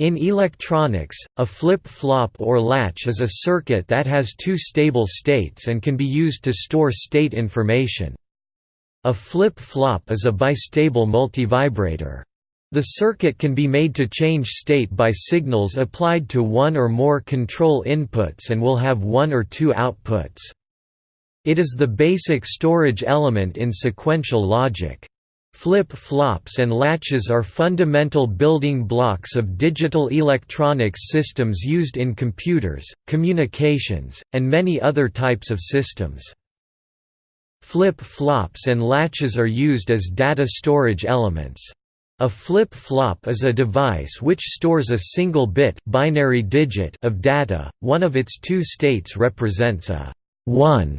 In electronics, a flip-flop or latch is a circuit that has two stable states and can be used to store state information. A flip-flop is a bistable multivibrator. The circuit can be made to change state by signals applied to one or more control inputs and will have one or two outputs. It is the basic storage element in sequential logic. Flip-flops and latches are fundamental building blocks of digital electronics systems used in computers, communications, and many other types of systems. Flip-flops and latches are used as data storage elements. A flip-flop is a device which stores a single bit binary digit of data, one of its two states represents a 1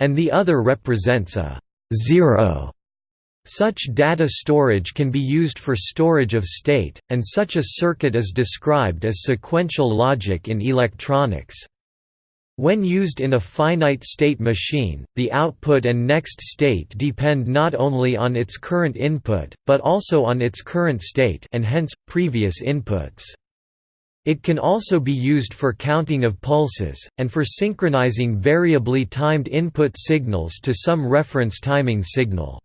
and the other represents a 0. Such data storage can be used for storage of state, and such a circuit is described as sequential logic in electronics. When used in a finite state machine, the output and next state depend not only on its current input, but also on its current state and hence, previous inputs. It can also be used for counting of pulses, and for synchronizing variably timed input signals to some reference timing signal.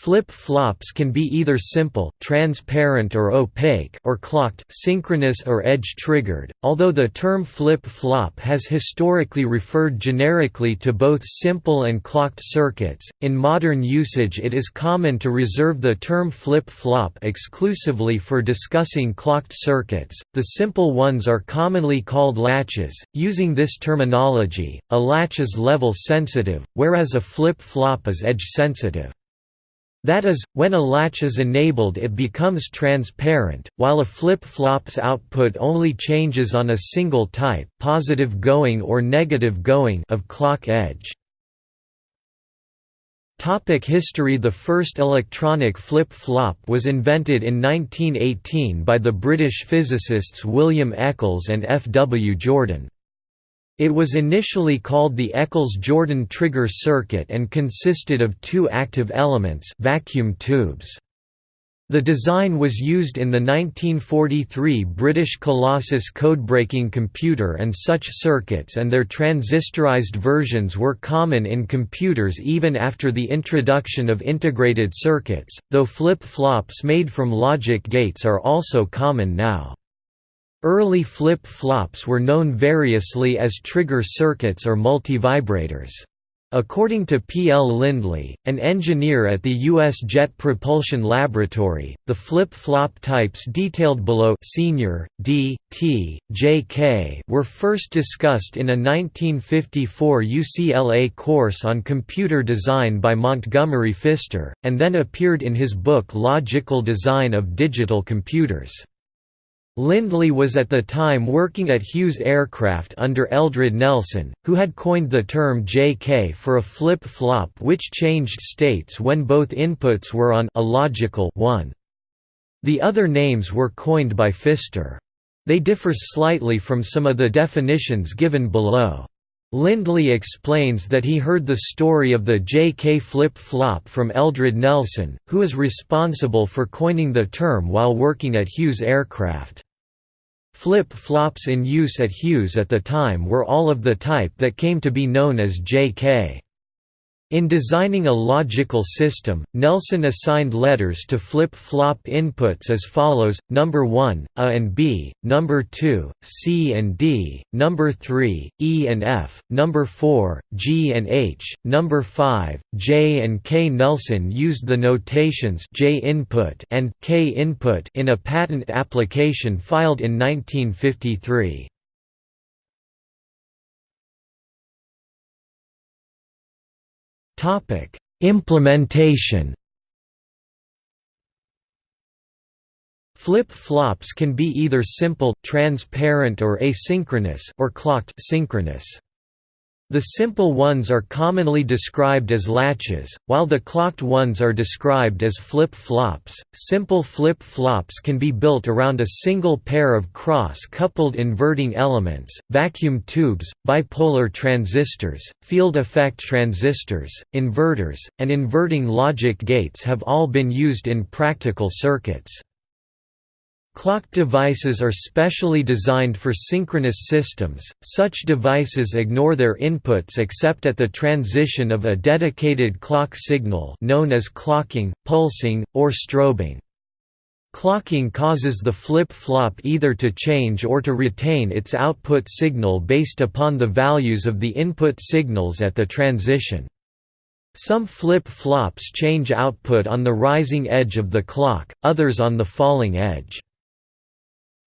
Flip-flops can be either simple, transparent or opaque or clocked, synchronous or edge-triggered. Although the term flip-flop has historically referred generically to both simple and clocked circuits, in modern usage it is common to reserve the term flip-flop exclusively for discussing clocked circuits. The simple ones are commonly called latches. Using this terminology, a latch is level sensitive, whereas a flip-flop is edge sensitive. That is, when a latch is enabled it becomes transparent, while a flip-flop's output only changes on a single type positive going or negative going of clock edge. History The first electronic flip-flop was invented in 1918 by the British physicists William Eccles and F. W. Jordan. It was initially called the Eccles-Jordan trigger circuit and consisted of two active elements vacuum tubes. The design was used in the 1943 British Colossus codebreaking computer and such circuits and their transistorized versions were common in computers even after the introduction of integrated circuits, though flip-flops made from logic gates are also common now. Early flip-flops were known variously as trigger circuits or multivibrators. According to P. L. Lindley, an engineer at the U.S. Jet Propulsion Laboratory, the flip-flop types detailed below SR, D, T, J, K were first discussed in a 1954 UCLA course on computer design by Montgomery Phister, and then appeared in his book Logical Design of Digital Computers. Lindley was at the time working at Hughes Aircraft under Eldred Nelson, who had coined the term JK for a flip-flop which changed states when both inputs were on a logical 1. The other names were coined by Phister. They differ slightly from some of the definitions given below. Lindley explains that he heard the story of the JK flip-flop from Eldred Nelson, who is responsible for coining the term while working at Hughes Aircraft. Flip-flops in use at Hughes at the time were all of the type that came to be known as JK. In designing a logical system, Nelson assigned letters to flip-flop inputs as follows: number 1, A and B; number 2, C and D; number 3, E and F; number 4, G and H; number 5, J and K. Nelson used the notations J input and K input in a patent application filed in 1953. Topic: Implementation. Flip-flops can be either simple, transparent or asynchronous or clocked synchronous. The simple ones are commonly described as latches, while the clocked ones are described as flip-flops. Simple flip-flops can be built around a single pair of cross-coupled inverting elements, vacuum tubes, bipolar transistors, field effect transistors, inverters, and inverting logic gates have all been used in practical circuits. Clock devices are specially designed for synchronous systems, such devices ignore their inputs except at the transition of a dedicated clock signal known as clocking, pulsing, or strobing. Clocking causes the flip-flop either to change or to retain its output signal based upon the values of the input signals at the transition. Some flip-flops change output on the rising edge of the clock, others on the falling edge.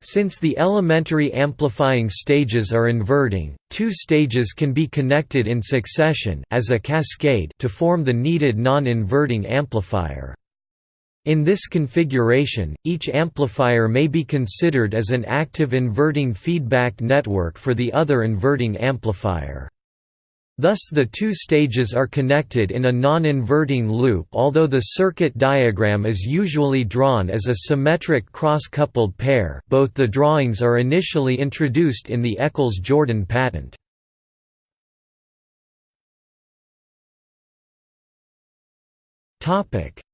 Since the elementary amplifying stages are inverting, two stages can be connected in succession as a cascade to form the needed non-inverting amplifier. In this configuration, each amplifier may be considered as an active inverting feedback network for the other inverting amplifier. Thus the two stages are connected in a non-inverting loop although the circuit diagram is usually drawn as a symmetric cross-coupled pair both the drawings are initially introduced in the Eccles-Jordan patent.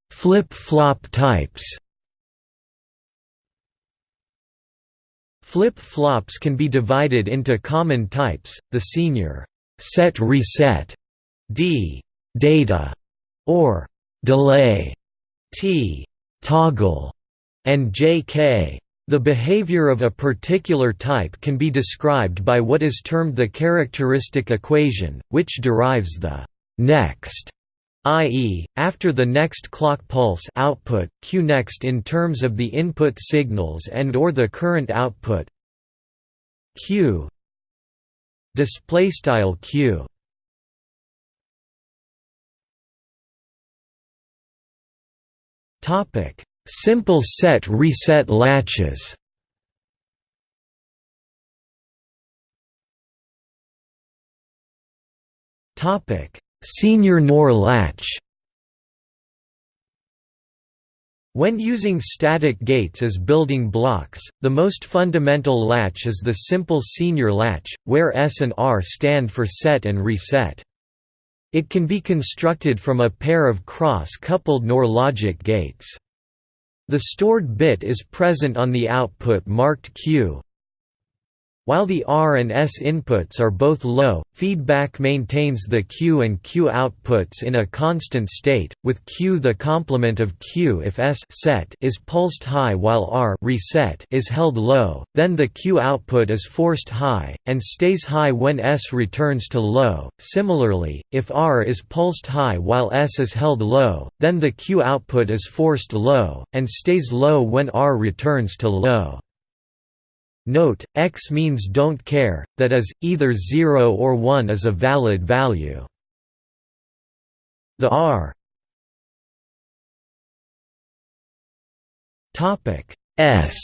Flip-flop types Flip-flops can be divided into common types, the SR set reset d data or delay t toggle and jk the behavior of a particular type can be described by what is termed the characteristic equation, which derives the next i.e., after the next clock pulse output, q next in terms of the input signals and or the current output q display style q. Topic. Simple set reset latches. Topic. SR NOR latch When using static gates as building blocks, the most fundamental latch is the simple SR latch, where S and R stand for set and reset. It can be constructed from a pair of cross-coupled NOR logic gates. The stored bit is present on the output marked Q, while the R and S inputs are both low, feedback maintains the Q and Q outputs in a constant state, with Q the complement of Q if S set is pulsed high while R reset is held low, then the Q output is forced high, and stays high when S returns to low. Similarly, if R is pulsed high while S is held low, then the Q output is forced low, and stays low when R returns to low. Note, x means don't care, that is, either 0 or 1 is a valid value. The r s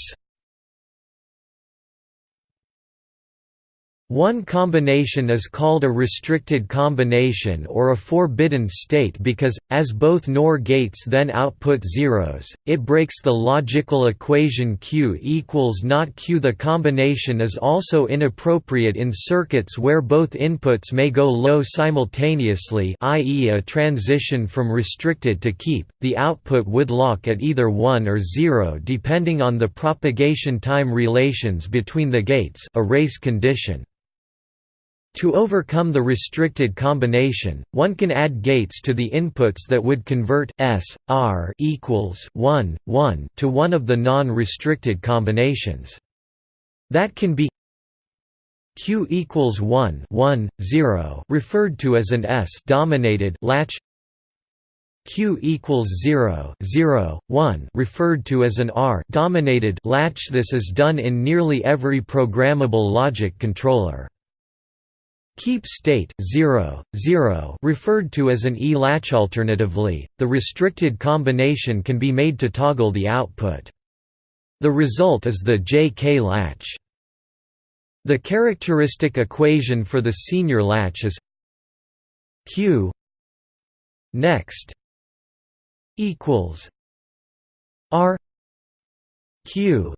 One combination is called a restricted combination or a forbidden state because, as both NOR gates then output zeros, it breaks the logical equation Q equals not Q. The combination is also inappropriate in circuits where both inputs may go low simultaneously i.e. a transition from restricted to keep, the output would lock at either 1 or 0 depending on the propagation time relations between the gates a race condition. To overcome the restricted combination, one can add gates to the inputs that would convert S, R equals 1, 1 to one of the non-restricted combinations. That can be Q equals 1, 1, 0 referred to as an S dominated latch Q equals 0, 0, 1 referred to as an R dominated latch This is done in nearly every programmable logic controller. Keep state 0, 0 referred to as an E-latch alternatively, the restricted combination can be made to toggle the output. The result is the JK latch. The characteristic equation for the SR latch is Q next equals R Q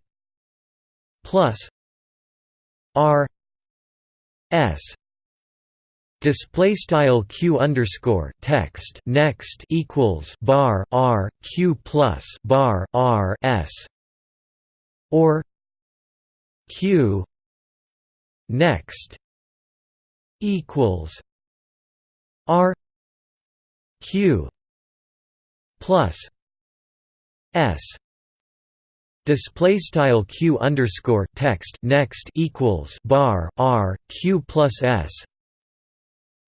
plus R S Display style q underscore text next equals bar r q plus bar r s or q next equals r q plus s. Display style q underscore text next equals bar r q plus s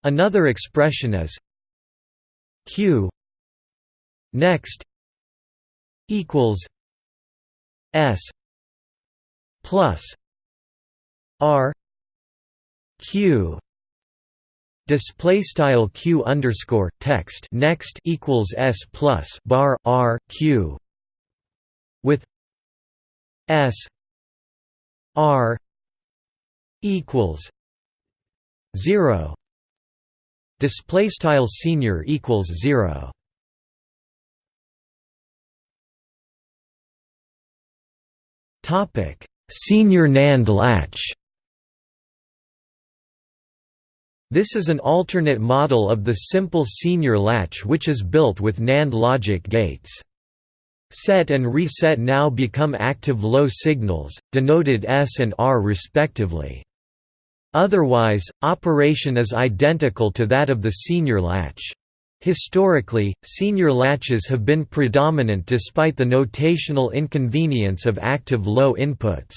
another expression is q next equals s plus r q. Display style q underscore text next equals s plus bar r q. With S R equals zero display style SR equals zero topic SR NAND latch This is an alternate model of the simple SR latch which is built with NAND logic gates. Set and reset now become active low signals, denoted S and R respectively. Otherwise, operation is identical to that of the SR latch. Historically, SR latches have been predominant despite the notational inconvenience of active low inputs.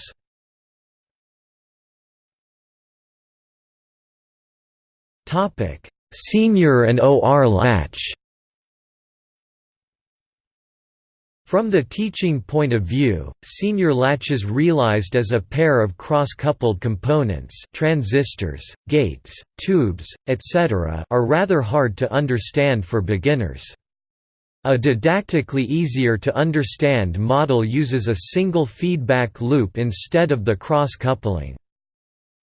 SR and OR latch From the teaching point of view, SR latches realized as a pair of cross-coupled components transistors, gates, tubes, etc. are rather hard to understand for beginners. A didactically easier to understand model uses a single feedback loop instead of the cross-coupling.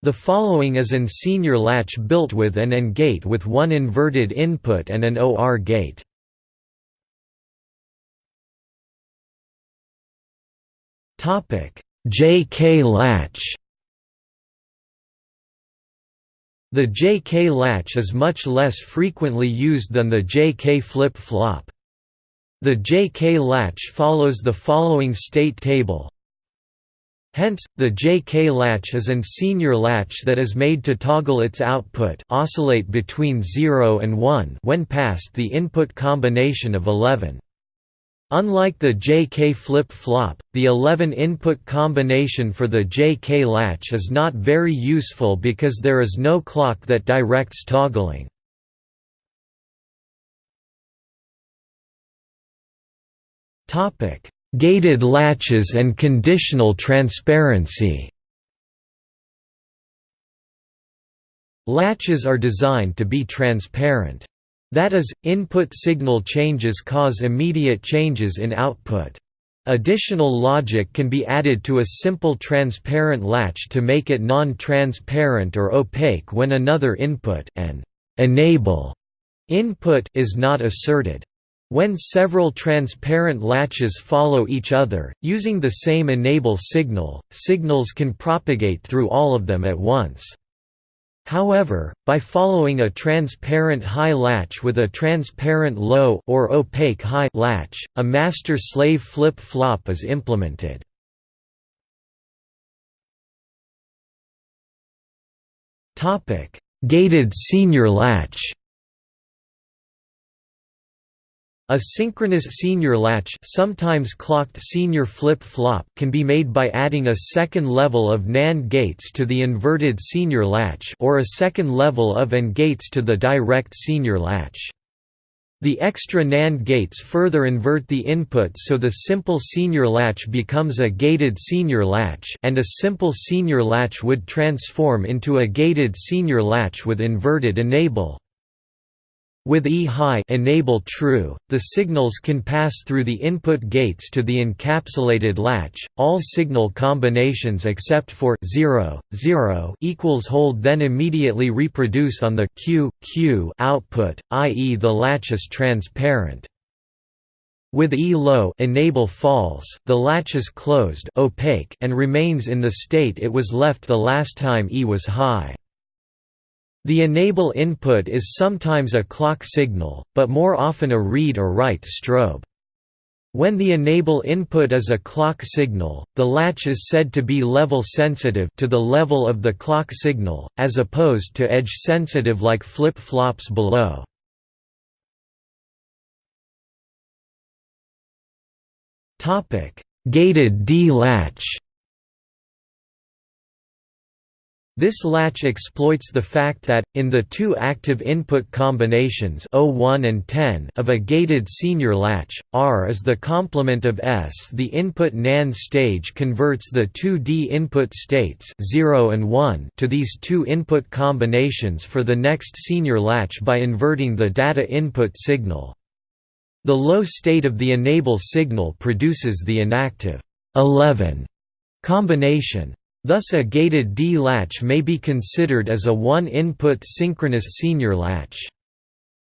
The following is an SR latch built with an AND gate with one inverted input and an OR gate. Topic: JK latch. The JK latch is much less frequently used than the JK flip-flop. The JK latch follows the following state table. Hence, the JK latch is an SR latch that is made to toggle its output oscillate between 0 and 1 when past the input combination of 11. Unlike the JK flip-flop, the 11-input combination for the JK latch is not very useful because there is no clock that directs toggling. Gated latches and conditional transparency Latches are designed to be transparent. That is, input signal changes cause immediate changes in output. Additional logic can be added to a simple transparent latch to make it non-transparent or opaque when another input an enable input is not asserted. When several transparent latches follow each other, using the same enable signal, signals can propagate through all of them at once. However, by following a transparent high latch with a transparent low or opaque high latch, a master-slave flip-flop is implemented. Gated SR latch A synchronous SR latch sometimes clocked SR flip-flop can be made by adding a second level of NAND gates to the inverted SR latch or a second level of AND gates to the direct SR latch. The extra NAND gates further invert the input so the simple SR latch becomes a gated SR latch and a simple SR latch would transform into a gated SR latch with inverted enable. With E high enable true, the signals can pass through the input gates to the encapsulated latch. All signal combinations except for 0, 0 equals hold then immediately reproduce on the Q, Q output, i.e. the latch is transparent. With E low enable false, the latch is closed opaque and remains in the state it was left the last time E was high. The enable input is sometimes a clock signal, but more often a read or write strobe. When the enable input is a clock signal, the latch is said to be level sensitive to the level of the clock signal, as opposed to edge sensitive like flip-flops below. Gated D This latch exploits the fact that, in the two active input combinations 01 and 10 of a gated SR latch, R is the complement of S. The input NAND stage converts the two D input states 0 and 1 to these two input combinations for the next SR latch by inverting the data input signal. The low state of the enable signal produces the inactive 11 combination. Thus a gated D latch may be considered as a one-input synchronous SR latch.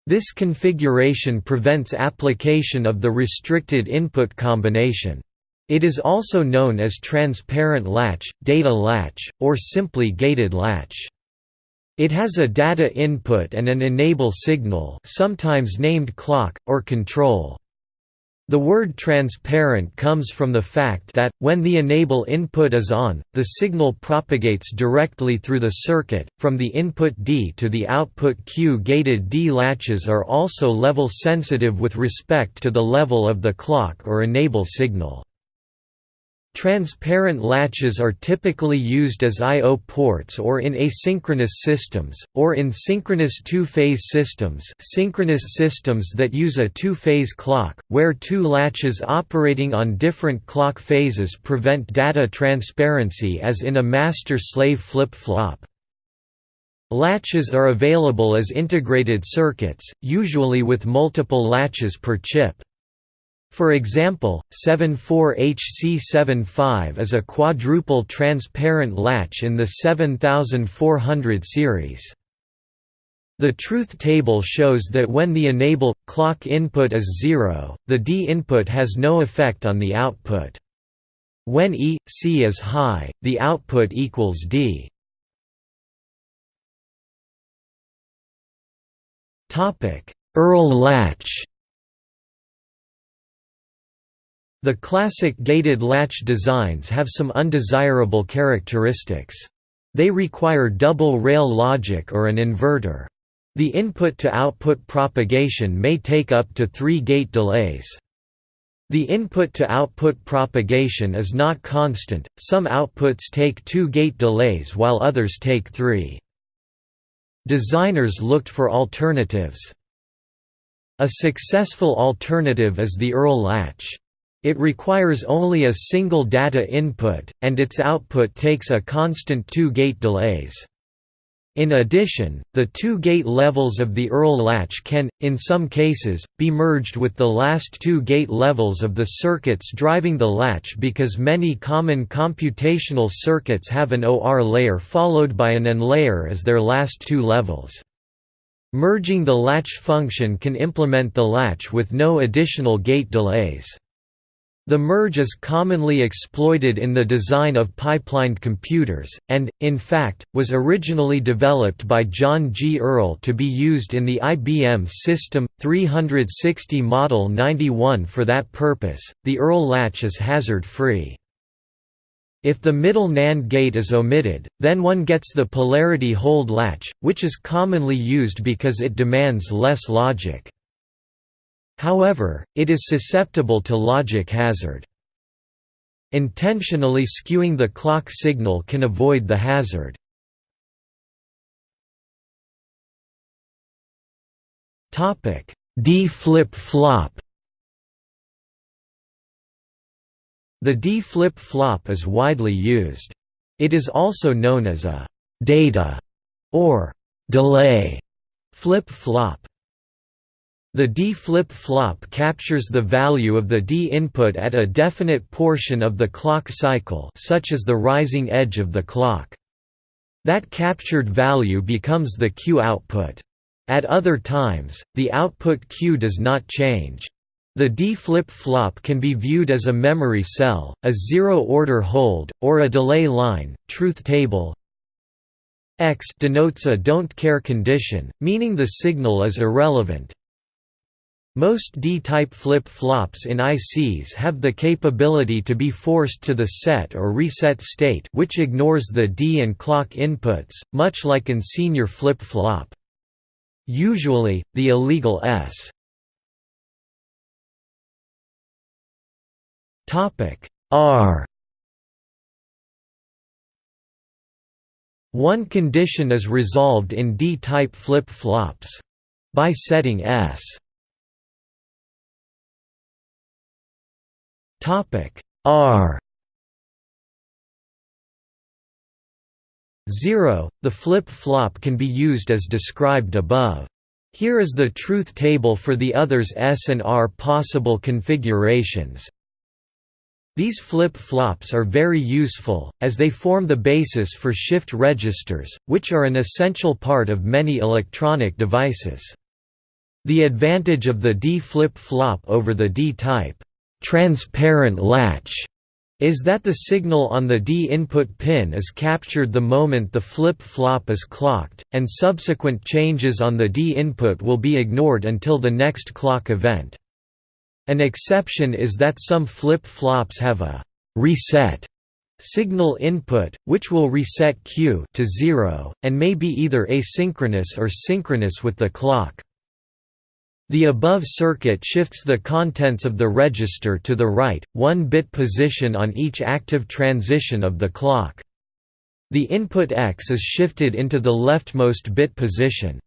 This configuration prevents application of the restricted input combination. It is also known as transparent latch, data latch, or simply gated latch. It has a data input and an enable signal sometimes named clock, or control. The word transparent comes from the fact that, when the enable input is on, the signal propagates directly through the circuit, from the input D to the output Q. Gated D latches are also level sensitive with respect to the level of the clock or enable signal. Transparent latches are typically used as I.O. ports or in asynchronous systems, or in synchronous two-phase systems synchronous systems that use a two-phase clock, where two latches operating on different clock phases prevent data transparency as in a master-slave flip-flop. Latches are available as integrated circuits, usually with multiple latches per chip. For example, 74HC75 is a quadruple transparent latch in the 7400 series. The truth table shows that when the enable clock input is 0, the D input has no effect on the output. When E C is high, the output equals D. Earle latch The classic gated latch designs have some undesirable characteristics. They require double rail logic or an inverter. The input-to-output propagation may take up to three gate delays. The input-to-output propagation is not constant, some outputs take two gate delays while others take three. Designers looked for alternatives. A successful alternative is the Earle latch. It requires only a single data input, and its output takes a constant two-gate delays. In addition, the two gate levels of the Earle latch can, in some cases, be merged with the last two gate levels of the circuits driving the latch because many common computational circuits have an OR layer followed by an AND layer as their last two levels. Merging the latch function can implement the latch with no additional gate delays. The merge is commonly exploited in the design of pipelined computers, and, in fact, was originally developed by John G. Earle to be used in the IBM System 360 Model 91 for that purpose. The Earle latch is hazard-free. If the middle NAND gate is omitted, then one gets the polarity hold latch, which is commonly used because it demands less logic. However, it is susceptible to logic hazard. Intentionally skewing the clock signal can avoid the hazard. D flip-flop The D flip-flop is widely used. It is also known as a «data» or «delay» flip-flop. The D flip-flop captures the value of the D input at a definite portion of the clock cycle such as the rising edge of the clock. That captured value becomes the Q output. At other times, the output Q does not change. The D flip-flop can be viewed as a memory cell, a zero-order hold, or a delay line. Truth table X denotes a don't care condition, meaning the signal is irrelevant. Most D-type flip-flops in ICs have the capability to be forced to the set or reset state which ignores the D and clock inputs, much like an SR flip-flop. Usually, the illegal S. R. One condition is resolved in D-type flip-flops by setting S Topic R 0. The flip-flop can be used as described above. Here is the truth table for the others S and R possible configurations. These flip-flops are very useful, as they form the basis for shift registers, which are an essential part of many electronic devices. The advantage of the D flip-flop over the D-type transparent latch is that the signal on the D input pin is captured the moment the flip-flop is clocked, and subsequent changes on the D input will be ignored until the next clock event. An exception is that some flip-flops have a «reset» signal input, which will reset Q to 0, and may be either asynchronous or synchronous with the clock. The above circuit shifts the contents of the register to the right, one bit position on each active transition of the clock. The input X is shifted into the leftmost bit position.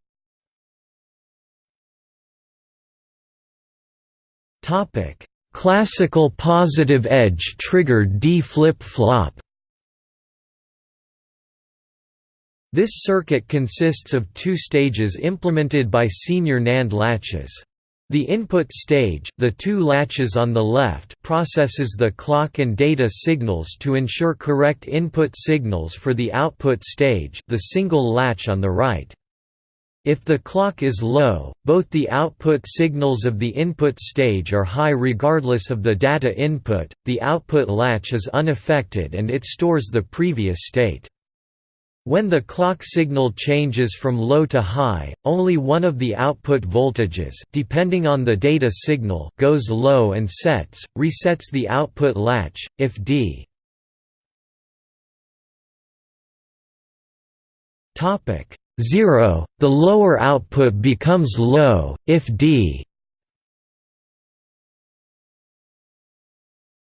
Classical positive edge triggered D flip-flop This circuit consists of two stages implemented by SR NAND latches. The input stage the two latches on the left processes the clock and data signals to ensure correct input signals for the output stage the single latch on the right. If the clock is low, both the output signals of the input stage are high regardless of the data input, the output latch is unaffected and it stores the previous state. When the clock signal changes from low to high, only one of the output voltages depending on the data signal goes low and sets, resets the output latch, if D 0, the lower output becomes low, if D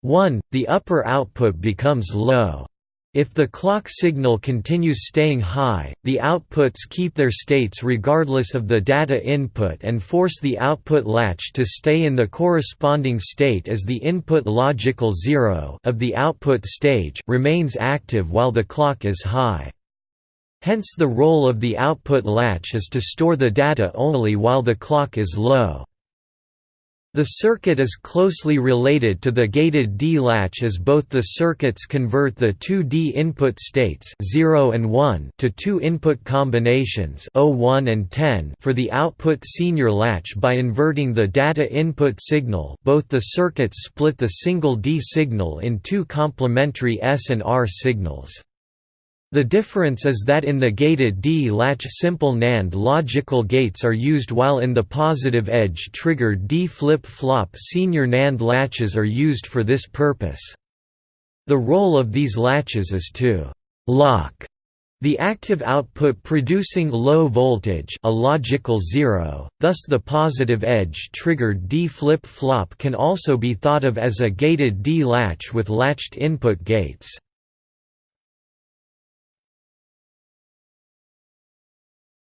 1, the upper output becomes low. If the clock signal continues staying high, the outputs keep their states regardless of the data input and force the output latch to stay in the corresponding state as the input logical zero of the output stage remains active while the clock is high. Hence the role of the output latch is to store the data only while the clock is low. The circuit is closely related to the gated D latch as both the circuits convert the two D input states 0 and 1 to two input combinations 01 and 10 for the output SR latch by inverting the data input signal both the circuits split the single D signal in two complementary S and R signals. The difference is that in the gated D-latch simple NAND logical gates are used while in the positive edge triggered D flip-flop SR NAND latches are used for this purpose. The role of these latches is to «lock» the active output producing low voltage a logical zero, thus the positive edge triggered D flip-flop can also be thought of as a gated D latch with latched input gates.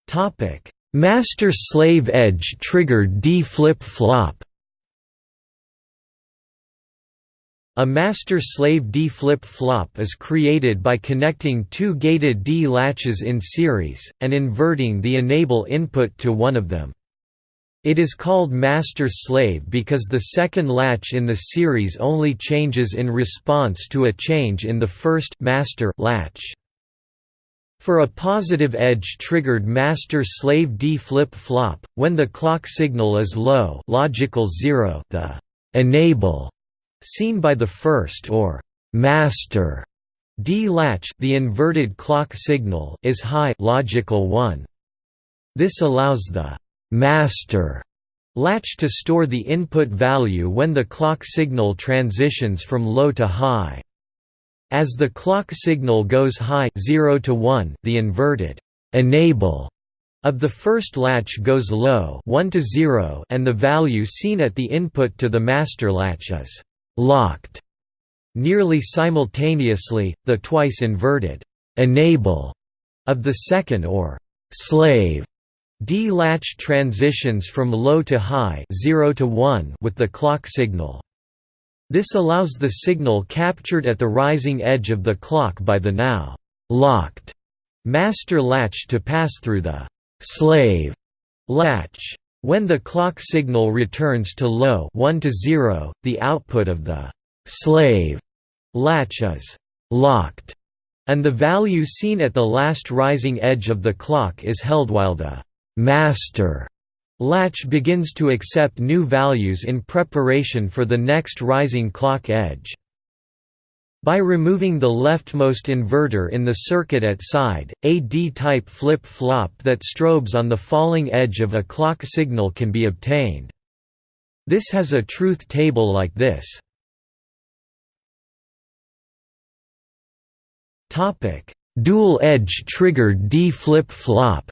Topic: Master-slave edge triggered D flip-flop. A master-slave D flip-flop is created by connecting two gated D latches in series, and inverting the enable input to one of them. It is called master-slave because the second latch in the series only changes in response to a change in the first master latch. For a positive edge-triggered master-slave D flip-flop, when the clock signal is low logical zero, the «enable» seen by the first or «master» D latch the inverted clock signal is high logical 1. This allows the «master» latch to store the input value when the clock signal transitions from low to high. As the clock signal goes high 0 to 1, the inverted enable of the first latch goes low 1 to 0 and the value seen at the input to the master latch is locked. Nearly simultaneously, the twice inverted enable of the second or slave D latch transitions from low to high 0 to 1 with the clock signal. This allows the signal captured at the rising edge of the clock by the now locked master latch to pass through the slave latch. When the clock signal returns to low 1 to 0, the output of the slave latch is locked, and the value seen at the last rising edge of the clock is held while the master latch begins to accept new values in preparation for the next rising clock edge. By removing the leftmost inverter in the circuit at side, a D-type flip-flop that strobes on the falling edge of a clock signal can be obtained. This has a truth table like this. Dual-edge triggered D flip-flop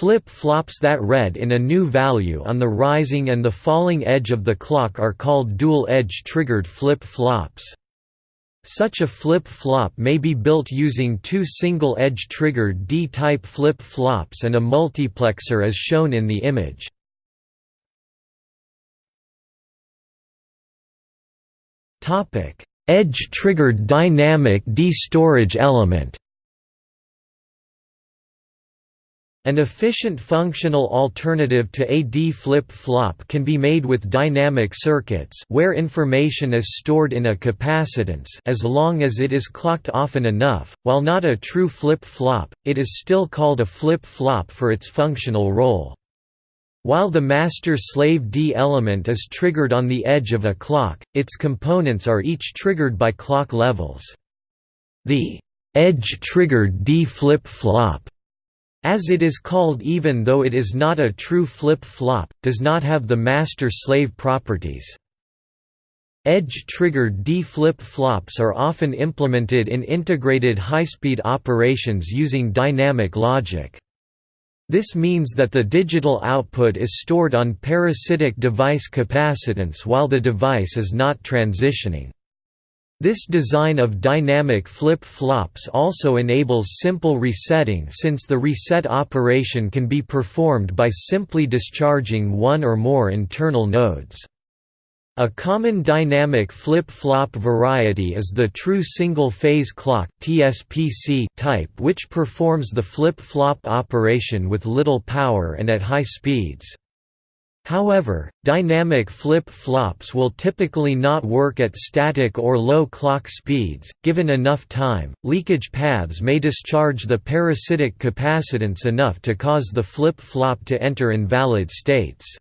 Flip-flops that read in a new value on the rising and the falling edge of the clock are called dual-edge triggered flip-flops. Such a flip-flop may be built using two single-edge triggered D-type flip-flops and a multiplexer as shown in the image. Edge-triggered dynamic D-storage element An efficient functional alternative to a D flip-flop can be made with dynamic circuits where information is stored in a capacitance as long as it is clocked often enough. While not a true flip-flop, it is still called a flip-flop for its functional role. While the master-slave D element is triggered on the edge of a clock, its components are each triggered by clock levels. The edge-triggered D flip-flop as it is called even though it is not a true flip-flop, does not have the master-slave properties. Edge-triggered D flip-flops are often implemented in integrated high-speed operations using dynamic logic. This means that the digital output is stored on parasitic device capacitance while the device is not transitioning. This design of dynamic flip-flops also enables simple resetting since the reset operation can be performed by simply discharging one or more internal nodes. A common dynamic flip-flop variety is the true single-phase clock type which performs the flip-flop operation with little power and at high speeds. However, dynamic flip-flops will typically not work at static or low clock speeds. Given enough time, leakage paths may discharge the parasitic capacitance enough to cause the flip-flop to enter invalid states.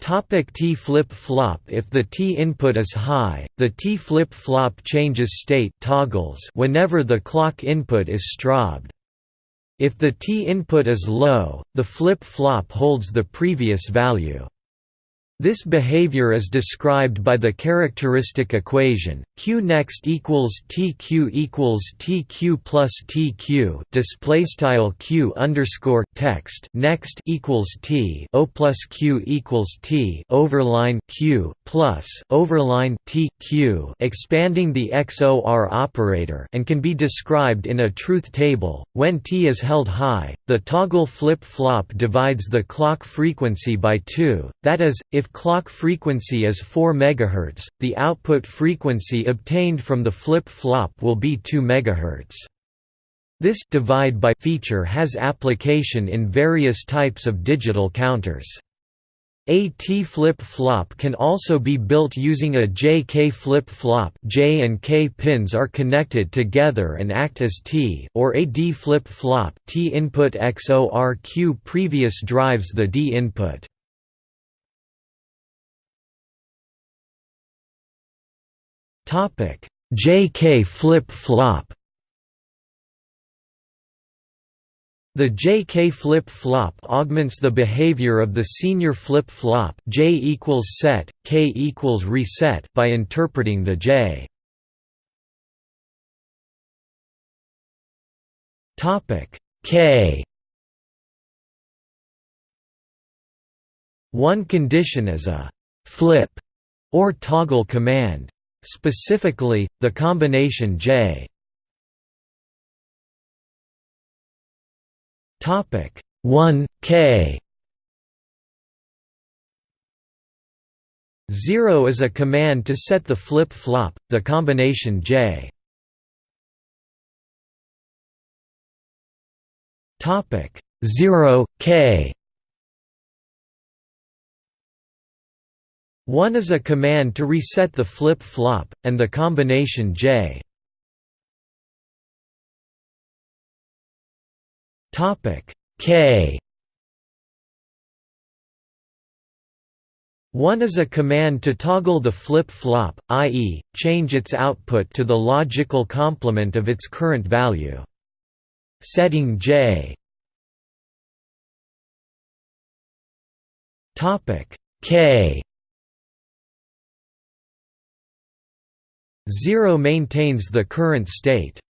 Topic T flip-flop If the T input is high, the T flip-flop changes state toggles whenever the clock input is strobed. If the T input is low, the flip-flop holds the previous value. This behavior is described by the characteristic equation q next equals tq equals tq plus tq display style q underscore text next equals t o plus q equals t overline q plus overline t q expanding the XOR operator and can be described in a truth table. When t is held high, the toggle flip flop divides the clock frequency by two. That is, if clock frequency is 4 MHz, the output frequency obtained from the flip-flop will be 2 MHz. This divide by feature has application in various types of digital counters. A T flip-flop can also be built using a JK flip-flop J and K pins are connected together and act as T or a D flip-flop T input XOR Q previous drives the D input. JK flip-flop The JK flip-flop augments the behavior of the SR flip-flop J equals set, K equals reset by interpreting the J. Topic K One condition is a flip or toggle command. Specifically, the combination J. Topic 1 K. 0 is a command to set the flip-flop, the combination J. Topic 0 K 1 is a command to reset the flip-flop, and the combination J. K 1 is a command to toggle the flip-flop, i.e., change its output to the logical complement of its current value. Setting J K 0 maintains the current state.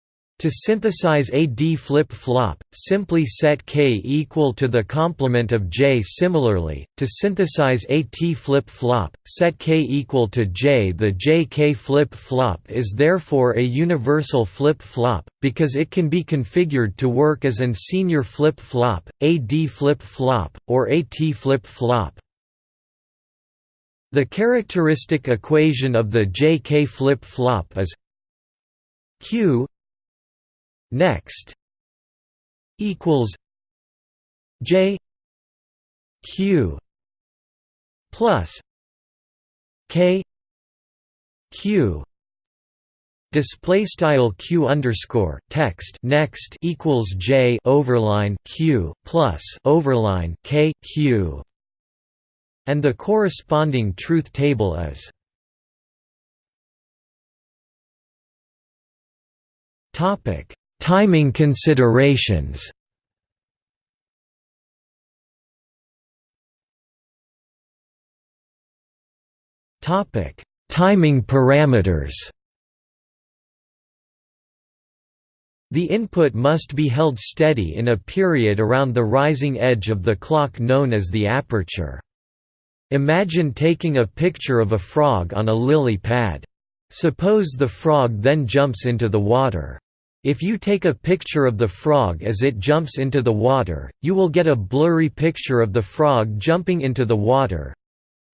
To synthesize a D flip-flop, simply set K equal to the complement of J. Similarly, to synthesize a T flip-flop, set K equal to J. The JK flip-flop is therefore a universal flip-flop, because it can be configured to work as an SR flip-flop, a D flip-flop, or a T flip-flop. The characteristic equation of the JK flip-flop is Q next equals J Q plus K Q. Display style q underscore text next equals j overline q plus overline k q and the corresponding truth table is topic Timing considerations Topic: Timing parameters. The input must be held steady in a period around the rising edge of the clock known as the aperture. Imagine taking a picture of a frog on a lily pad. Suppose the frog then jumps into the water. If you take a picture of the frog as it jumps into the water, you will get a blurry picture of the frog jumping into the water.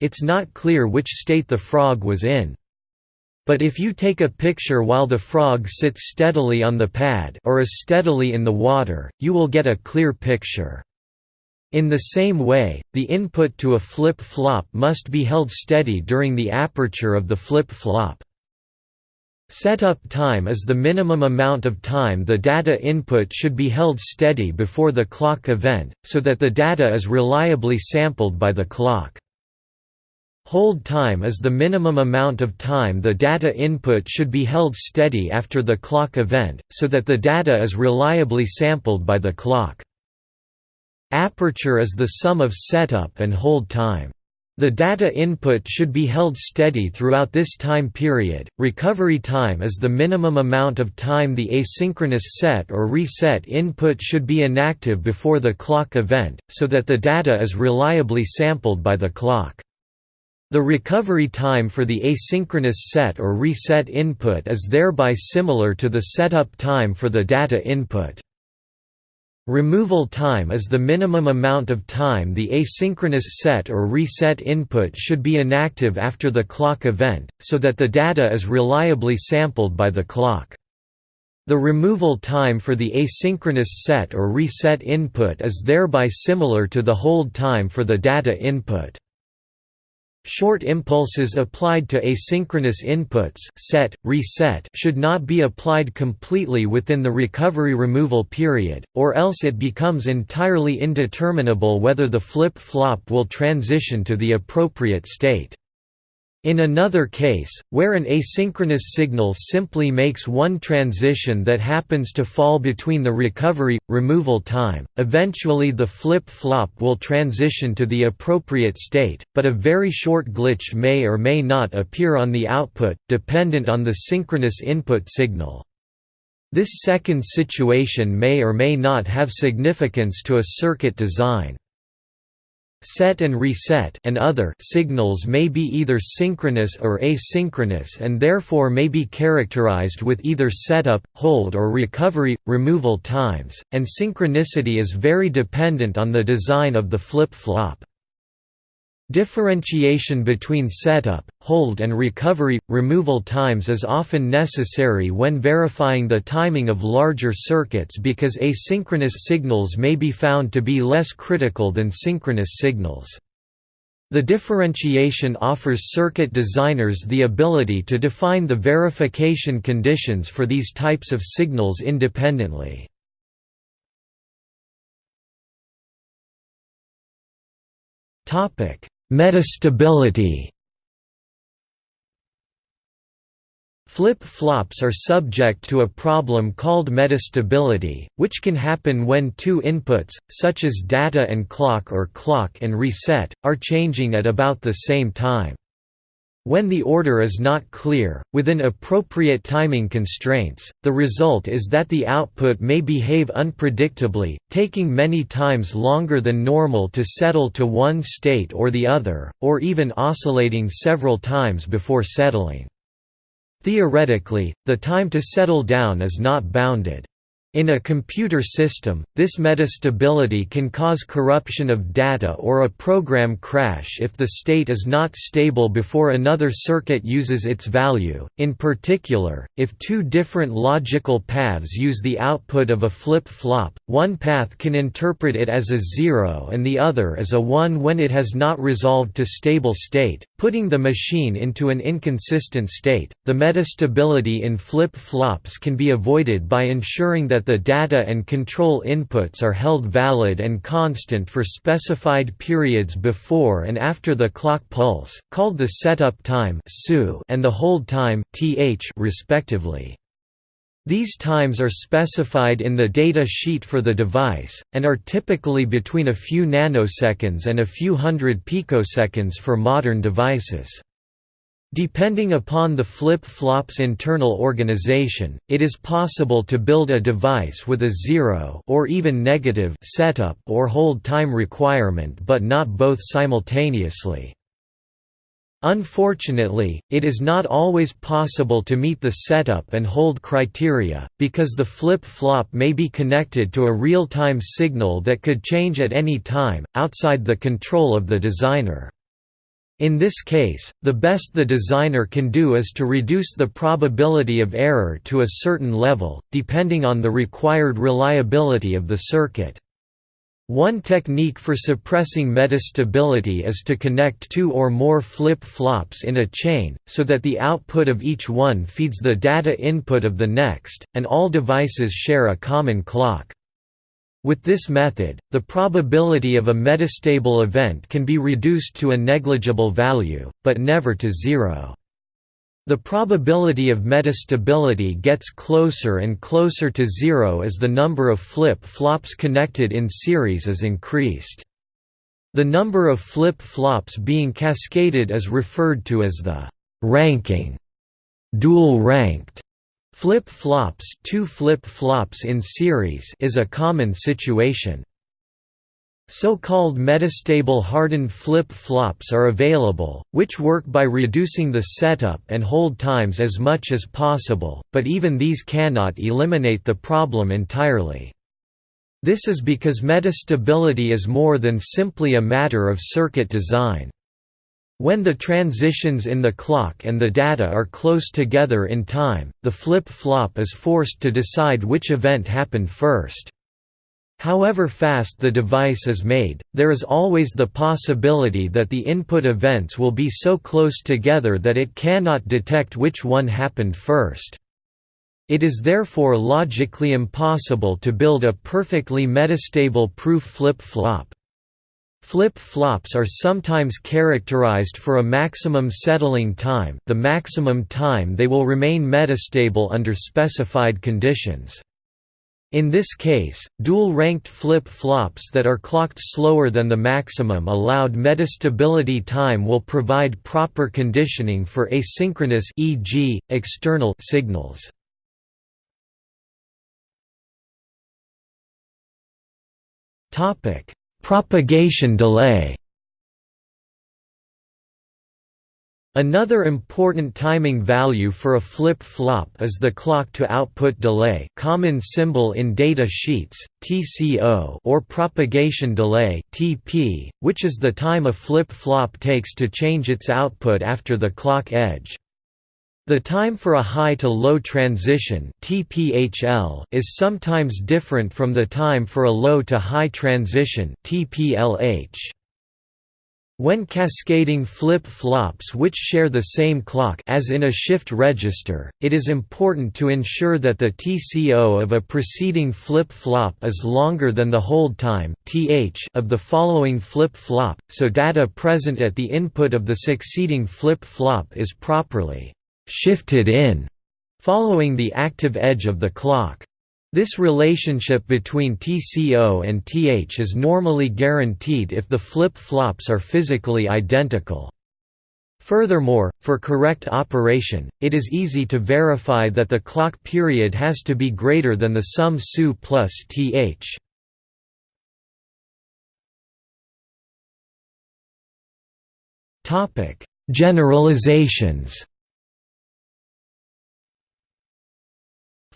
It's not clear which state the frog was in. But if you take a picture while the frog sits steadily on the pad or is steadily in the water, you will get a clear picture. In the same way, the input to a flip-flop must be held steady during the aperture of the flip-flop. Setup time is the minimum amount of time the data input should be held steady before the clock event, so that the data is reliably sampled by the clock. Hold time is the minimum amount of time the data input should be held steady after the clock event, so that the data is reliably sampled by the clock. Aperture is the sum of setup and hold time. The data input should be held steady throughout this time period. Recovery time is the minimum amount of time the asynchronous set or reset input should be inactive before the clock event, so that the data is reliably sampled by the clock. The recovery time for the asynchronous set or reset input is thereby similar to the setup time for the data input. Removal time is the minimum amount of time the asynchronous set or reset input should be inactive after the clock event, so that the data is reliably sampled by the clock. The removal time for the asynchronous set or reset input is thereby similar to the hold time for the data input. Short impulses applied to asynchronous inputs set, reset should not be applied completely within the recovery-removal period, or else it becomes entirely indeterminable whether the flip-flop will transition to the appropriate state. In another case, where an asynchronous signal simply makes one transition that happens to fall between the recovery-removal time, eventually the flip-flop will transition to the appropriate state, but a very short glitch may or may not appear on the output, dependent on the synchronous input signal. This second situation may or may not have significance to a circuit design. Set and reset and other signals may be either synchronous or asynchronous and therefore may be characterized with either setup, hold or recovery, removal times, and synchronicity is very dependent on the design of the flip-flop. Differentiation between setup, hold and recovery, removal times is often necessary when verifying the timing of larger circuits because asynchronous signals may be found to be less critical than synchronous signals. The differentiation offers circuit designers the ability to define the verification conditions for these types of signals independently. Topic: Metastability Flip-flops are subject to a problem called metastability, which can happen when two inputs, such as data and clock or clock and reset, are changing at about the same time. When the order is not clear, within appropriate timing constraints, the result is that the output may behave unpredictably, taking many times longer than normal to settle to one state or the other, or even oscillating several times before settling. Theoretically, the time to settle down is not bounded. In a computer system, this metastability can cause corruption of data or a program crash if the state is not stable before another circuit uses its value, in particular, if two different logical paths use the output of a flip-flop, one path can interpret it as a zero and the other as a one when it has not resolved to stable state, putting the machine into an inconsistent state. The metastability in flip-flops can be avoided by ensuring that the data and control inputs are held valid and constant for specified periods before and after the clock pulse, called the setup time and the hold time respectively. These times are specified in the data sheet for the device, and are typically between a few nanoseconds and a few hundred picoseconds for modern devices. Depending upon the flip-flop's internal organization, it is possible to build a device with a zero or even negative setup or hold time requirement but not both simultaneously. Unfortunately, it is not always possible to meet the setup and hold criteria, because the flip-flop may be connected to a real-time signal that could change at any time, outside the control of the designer. In this case, the best the designer can do is to reduce the probability of error to a certain level, depending on the required reliability of the circuit. One technique for suppressing metastability is to connect two or more flip-flops in a chain, so that the output of each one feeds the data input of the next, and all devices share a common clock. With this method, the probability of a metastable event can be reduced to a negligible value, but never to zero. The probability of metastability gets closer and closer to zero as the number of flip-flops connected in series is increased. The number of flip-flops being cascaded is referred to as the ranking, dual-ranked Flip-flops two flip-flops in series is a common situation. So-called metastable hardened flip-flops are available, which work by reducing the setup and hold times as much as possible, but even these cannot eliminate the problem entirely. This is because metastability is more than simply a matter of circuit design. When the transitions in the clock and the data are close together in time, the flip-flop is forced to decide which event happened first. However fast the device is made, there is always the possibility that the input events will be so close together that it cannot detect which one happened first. It is therefore logically impossible to build a perfectly metastable proof flip-flop. Flip-flops are sometimes characterized for a maximum settling time the maximum time they will remain metastable under specified conditions. In this case, dual-ranked flip-flops that are clocked slower than the maximum allowed metastability time will provide proper conditioning for asynchronous e.g., external signals. Topic: Propagation delay Another important timing value for a flip-flop is the clock-to-output delay common symbol in data sheets, TCO or propagation delay TP, which is the time a flip-flop takes to change its output after the clock edge. The time for a high-to-low transition (TPHL) is sometimes different from the time for a low-to-high transition (TPLH). When cascading flip-flops which share the same clock as in a shift register, it is important to ensure that the TCO of a preceding flip-flop is longer than the hold time of the following flip-flop, so data present at the input of the succeeding flip-flop is properly shifted in, following the active edge of the clock. This relationship between TCO and TH is normally guaranteed if the flip-flops are physically identical. Furthermore, for correct operation, it is easy to verify that the clock period has to be greater than the sum SU plus TH. Generalizations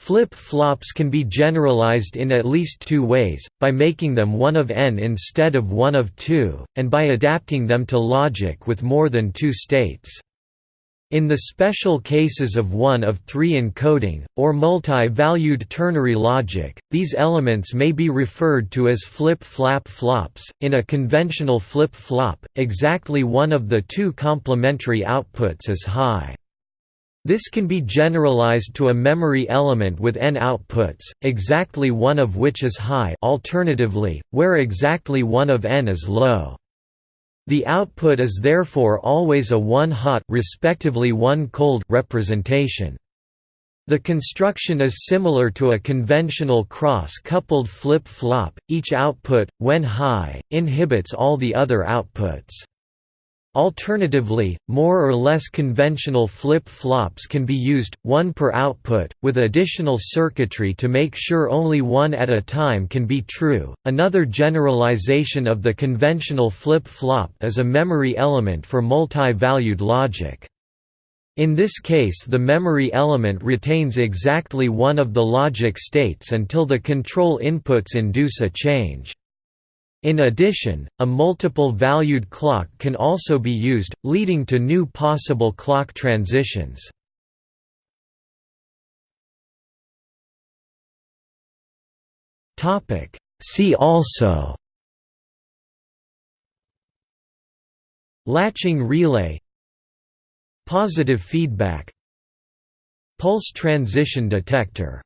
Flip-flops can be generalized in at least two ways, by making them one of n instead of one of two, and by adapting them to logic with more than two states. In the special cases of one of three encoding, or multi-valued ternary logic, these elements may be referred to as flip-flap flops. In a conventional flip-flop, exactly one of the two complementary outputs is high. This can be generalized to a memory element with n outputs, exactly one of which is high alternatively, where exactly one of n is low. The output is therefore always a one-hot respectively one-cold representation. The construction is similar to a conventional cross-coupled flip-flop, each output, when high, inhibits all the other outputs. Alternatively, more or less conventional flip-flops can be used, one per output, with additional circuitry to make sure only one at a time can be true. Another generalization of the conventional flip-flop is a memory element for multi-valued logic. In this case the memory element retains exactly one of the logic states until the control inputs induce a change. In addition, a multiple-valued clock can also be used, leading to new possible clock transitions. See also Latching relay Positive feedback Pulse transition detector